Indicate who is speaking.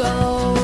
Speaker 1: go.